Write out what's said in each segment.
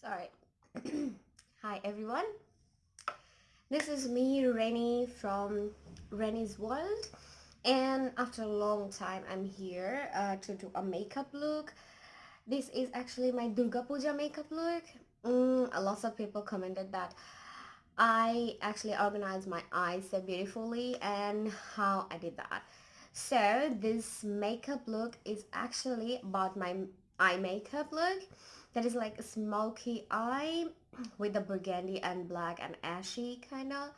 Sorry. Hi everyone. This is me, Rennie from Rennie's World. And after a long time, I'm here uh, to do a makeup look. This is actually my Durga Puja makeup look. Mm, a lot of people commented that I actually organized my eyes so beautifully and how I did that. So this makeup look is actually about my eye makeup look that is like a smoky eye with the burgundy and black and ashy kind of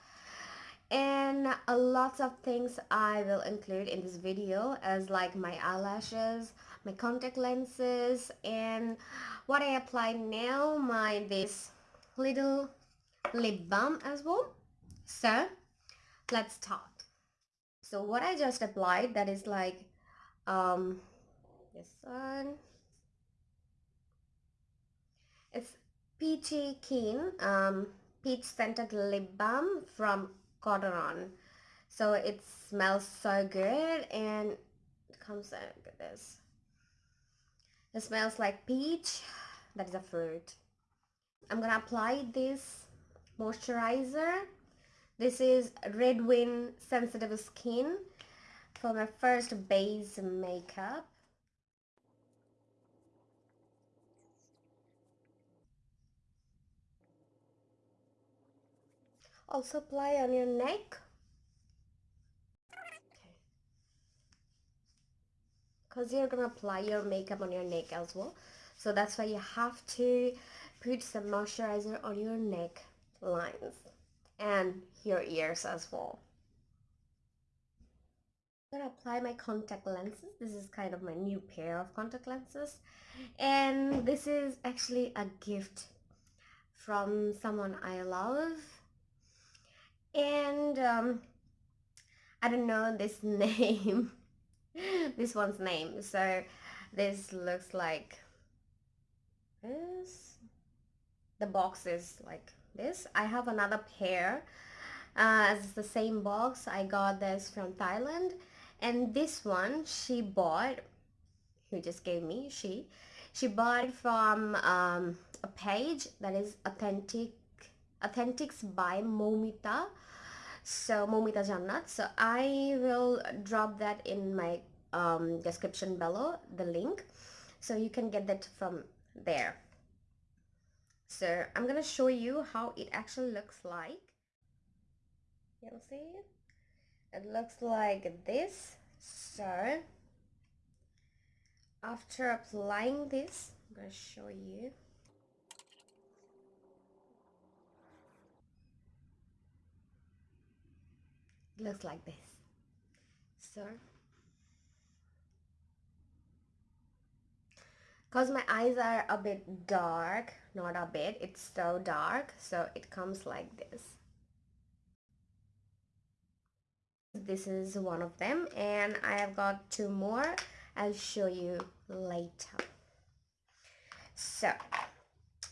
and a lot of things I will include in this video as like my eyelashes, my contact lenses and what I apply now my this little lip balm as well. So let's start. So what I just applied that is like um this one it's peachy keen um, peach scented lip balm from Cotton On. So it smells so good and it comes out, at this. It smells like peach, that is a fruit. I'm gonna apply this moisturizer. This is Redwin Sensitive Skin for my first base makeup. Also apply on your neck. Because you're gonna apply your makeup on your neck as well. So that's why you have to put some moisturizer on your neck lines and your ears as well. I'm gonna apply my contact lenses. This is kind of my new pair of contact lenses. And this is actually a gift from someone I love and um, I don't know this name this one's name. So this looks like this. The box is like this. I have another pair. Uh, the same box. I got this from Thailand. And this one she bought who just gave me she she bought from um, a page that is authentic authentics by Momita. So Momita Jannat so I will drop that in my um, description below the link. So you can get that from there. So I'm gonna show you how it actually looks like. You'll see? It looks like this. So after applying this I'm gonna show you looks like this. So because my eyes are a bit dark not a bit it's so dark so it comes like this. This is one of them and I have got two more. I'll show you later. So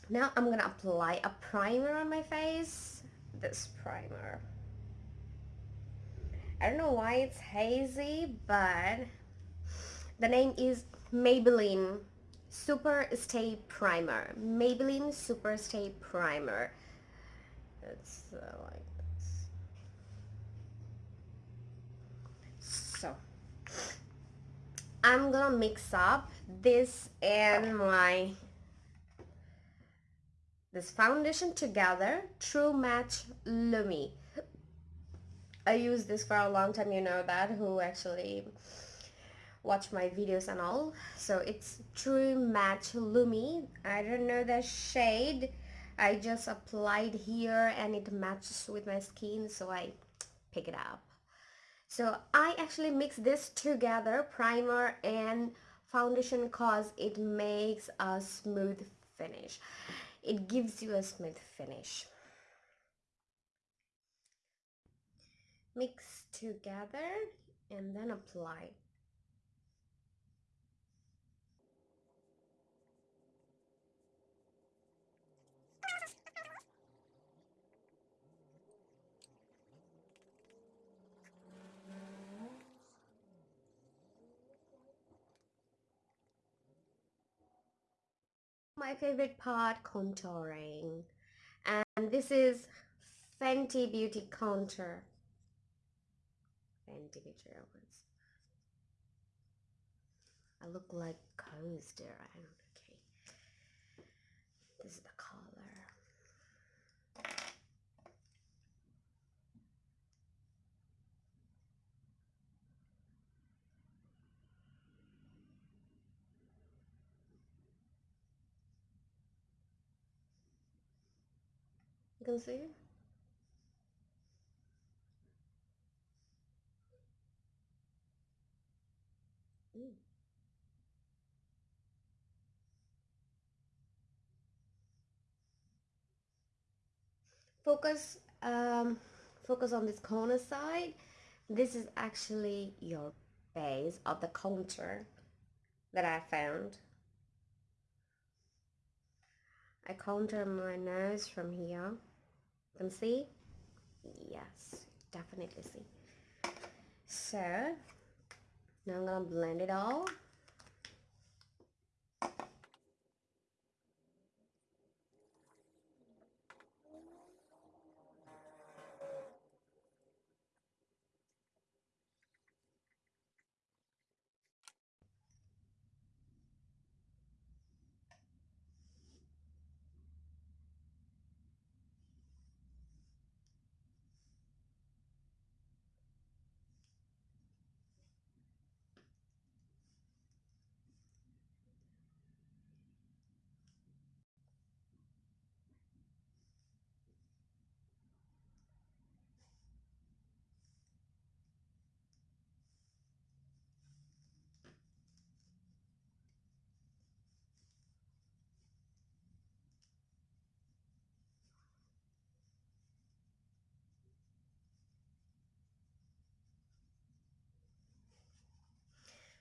now I'm gonna apply a primer on my face. This primer I don't know why it's hazy, but the name is Maybelline Super Stay Primer. Maybelline Super Stay Primer. It's uh, like this. So, I'm gonna mix up this and my this foundation together True Match Lumi I use this for a long time, you know that, who actually watch my videos and all. So it's True Match Lumi. I don't know the shade. I just applied here and it matches with my skin, so I pick it up. So I actually mix this together, primer and foundation cause it makes a smooth finish. It gives you a smooth finish. Mix together and then apply my favorite part, contouring. And this is Fenty Beauty Contour. Beauty Awards. I look like coaster. I don't okay. This is the color. You can see Mm. Focus, um, focus on this corner side. This is actually your base of the contour that I found. I contour my nose from here. You can see? Yes, definitely see. So, now I'm gonna blend it all.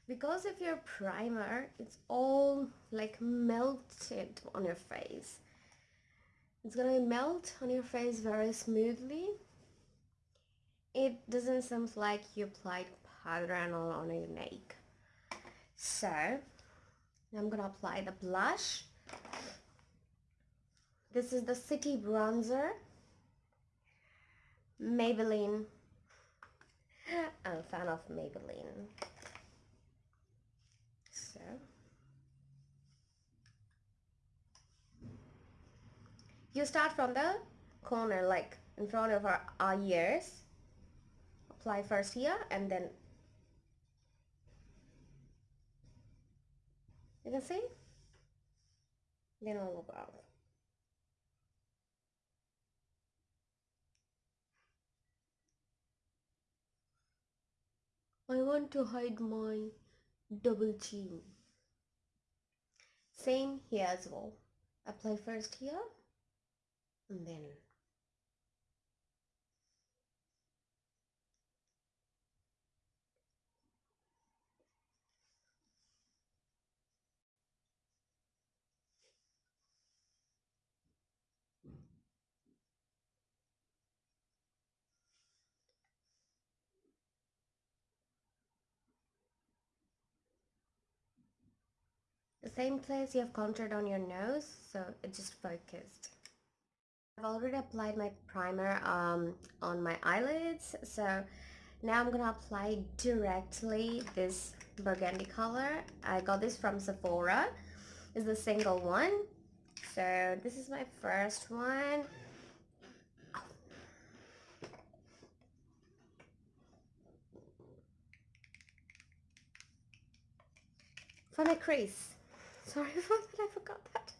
Because of your primer it's all like melted on your face. It's gonna melt on your face very smoothly. It doesn't seem like you applied powder and all on your neck. So I'm gonna apply the blush. This is the city bronzer Maybelline. I'm a fan of Maybelline you start from the corner like in front of our, our ears. Apply first here and then you can see? Then I'll go out. I want to hide my double chin same here as well. Apply first here and then same place you have contoured on your nose so it just focused. I've already applied my primer um, on my eyelids so now I'm gonna apply directly this burgundy color. I got this from Sephora. It's the single one. So this is my first one. For my crease sorry for that I forgot that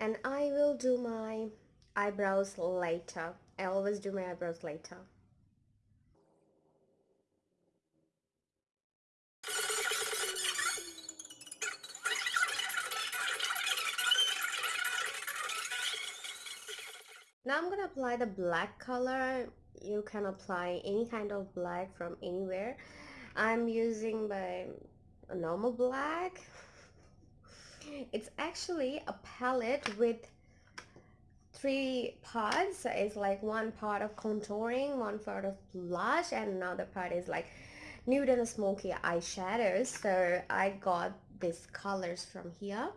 and I will do my eyebrows later. I always do my eyebrows later. Now I'm gonna apply the black color. You can apply any kind of black from anywhere. I'm using my normal black. It's actually a palette with three parts. It's like one part of contouring one part of blush and another part is like nude and smoky eyeshadows so I got these colors from here.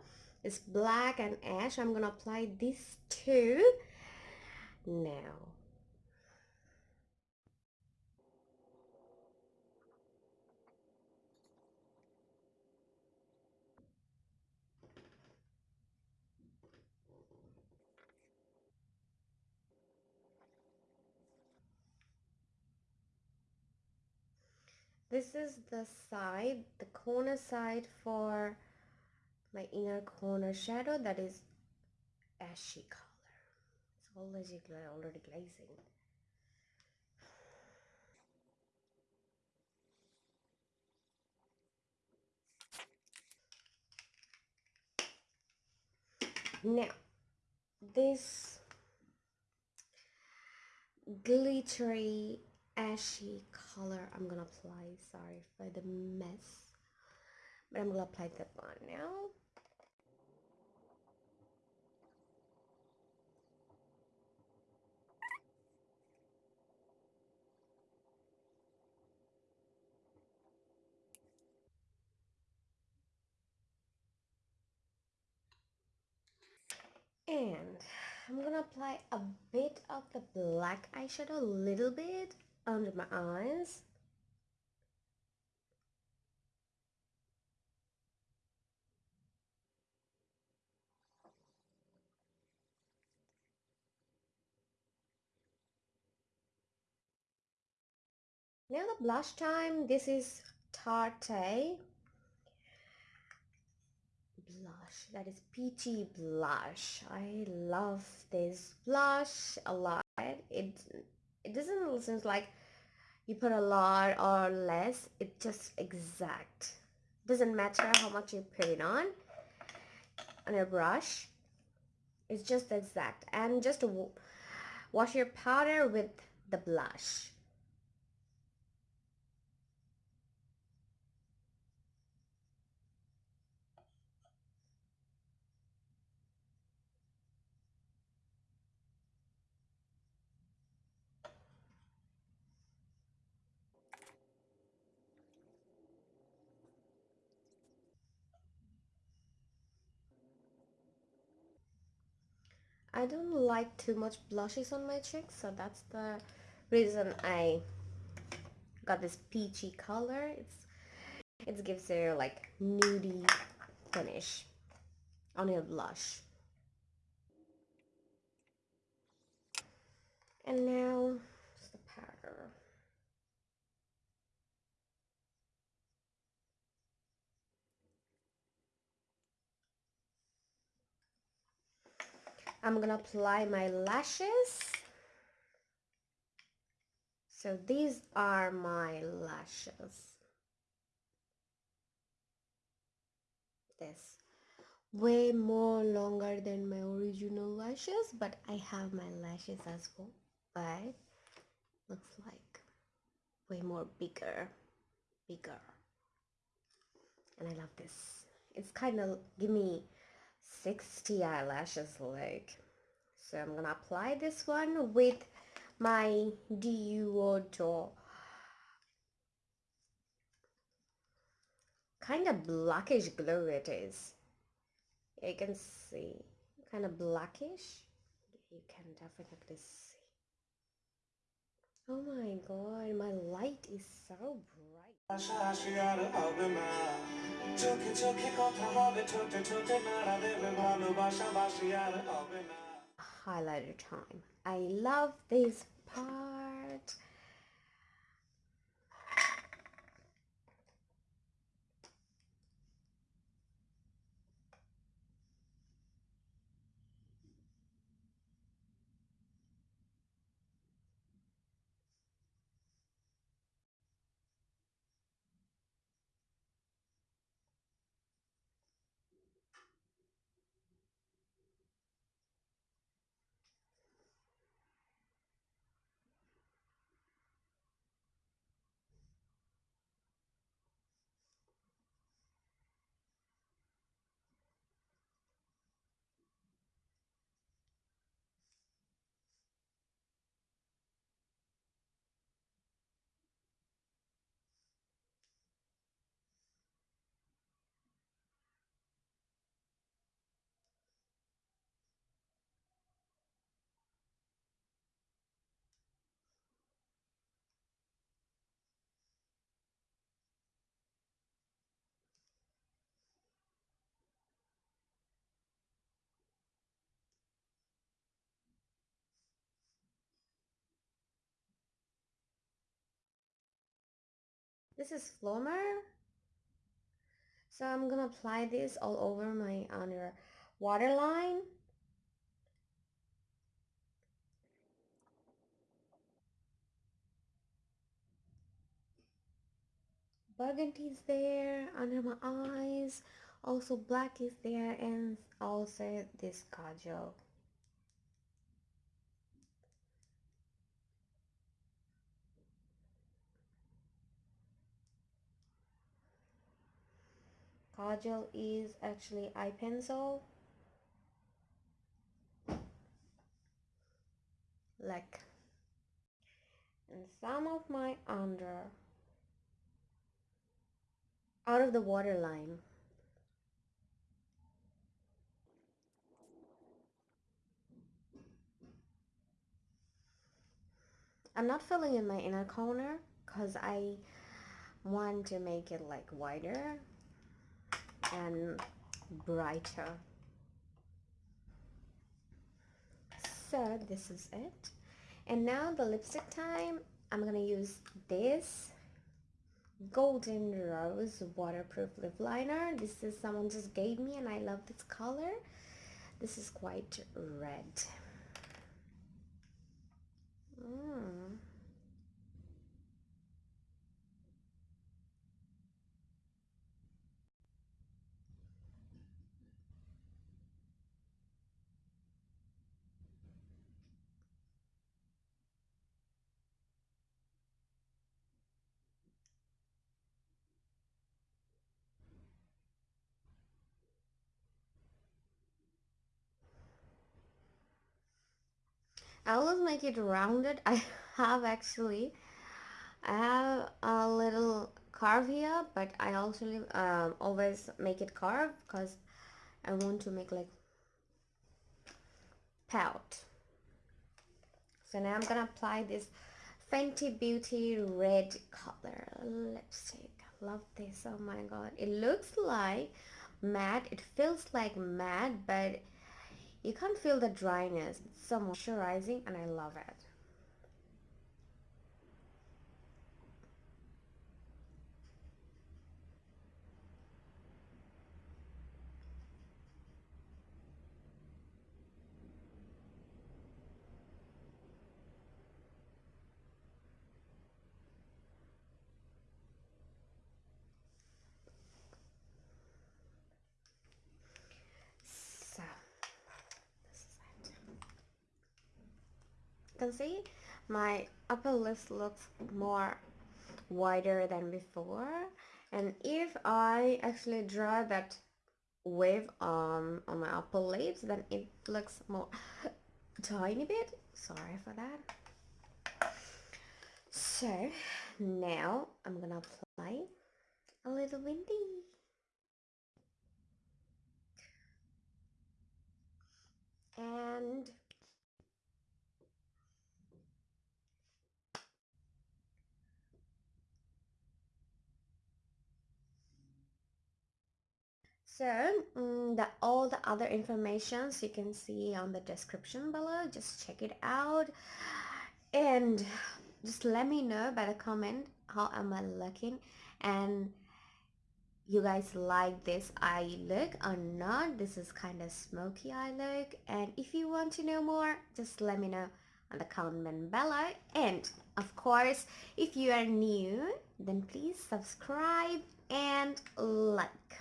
It's black and ash. I'm gonna apply these two now this is the side the corner side for my inner corner shadow that is ashy color. It's already already glazing. Now this glittery ashy color. I'm gonna apply sorry for the mess. But I'm gonna apply that one now. And I'm gonna apply a bit of the black eyeshadow a little bit under my eyes. Now the blush time this is Tarte. Blush that is peachy blush. I love this blush a lot. It it doesn't seem like you put a lot or less. It just exact. Doesn't matter how much you put it on on your brush. It's just exact. And just wash your powder with the blush I don't like too much blushes on my cheeks so that's the reason I got this peachy color. It's it gives a like nudie finish on your blush. And now the powder I'm gonna apply my lashes. So these are my lashes. This. Way more longer than my original lashes but I have my lashes as well. But looks like way more bigger bigger. And I love this. It's kind of give me 60 eyelashes like so I'm gonna apply this one with my Deodo kind of blackish glow it is. You can see. Kind of blackish. You can definitely see oh my god my light is so bright. Highlighter time. I love this part this is Flormar so I'm gonna apply this all over my under waterline. Burgundy is there under my eyes. Also black is there and also this kajal kajal is actually eye pencil. Like and some of my under out of the water line. I'm not filling in my inner corner because I want to make it like wider and brighter. So this is it. And now the lipstick time. I'm gonna use this golden rose waterproof lip liner. This is someone just gave me and I love this color. This is quite red I always make it rounded. I have actually, I have a little carve here, but I also um, always make it carved because I want to make like pout. So now I'm gonna apply this Fenty Beauty red color lipstick. I love this. Oh my god. It looks like matte. It feels like matte, but you can't feel the dryness. It's so moisturizing and I love it. Can see my upper lip looks more wider than before. And if I actually draw that wave um, on my upper lips then it looks more tiny bit. Sorry for that. So now I'm gonna apply a little windy and So um, the, all the other informations you can see on the description below. Just check it out. And just let me know by the comment how am I looking and you guys like this eye look or not. This is kind of smoky eye look. And if you want to know more just let me know on the comment below. And of course if you are new then please subscribe and like